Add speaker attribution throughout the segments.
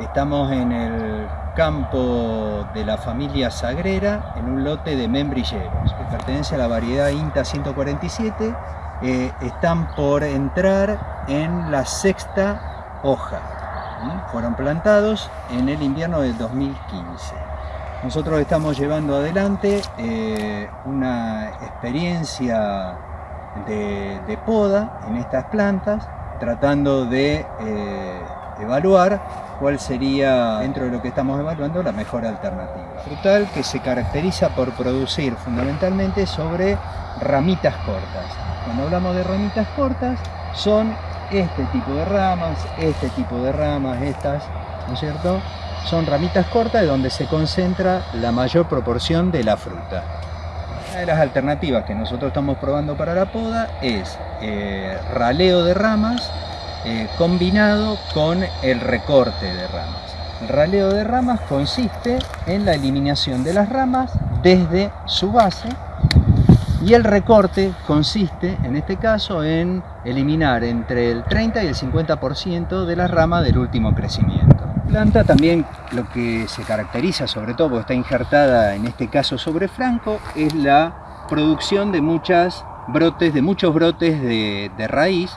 Speaker 1: Estamos en el campo de la familia Sagrera, en un lote de membrilleros, que pertenece a la variedad INTA 147. Eh, están por entrar en la sexta hoja. Fueron plantados en el invierno del 2015. Nosotros estamos llevando adelante eh, una experiencia de, poda en estas plantas, tratando de eh, evaluar cuál sería, dentro de lo que estamos evaluando, la mejor alternativa. Frutal que se caracteriza por producir fundamentalmente sobre ramitas cortas. Cuando hablamos de ramitas cortas, son este tipo de ramas, este tipo de ramas, estas, ¿no es cierto? Son ramitas cortas de donde se concentra la mayor proporción de la fruta. Una de las alternativas que nosotros estamos probando para la poda es eh, raleo de ramas eh, combinado con el recorte de ramas. El raleo de ramas consiste en la eliminación de las ramas desde su base y el recorte consiste, en este caso, en eliminar entre el 30 y el 50% de las ramas del último crecimiento. La planta también lo que se caracteriza, sobre todo porque está injertada en este caso sobre franco, es la producción de muchas brotes, de muchos brotes de, de raíz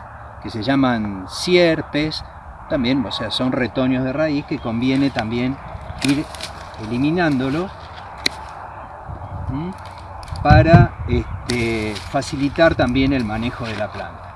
Speaker 1: que se llaman sierpes, también, o sea, son retoños de raíz que conviene también ir eliminándolo para este, facilitar también el manejo de la planta.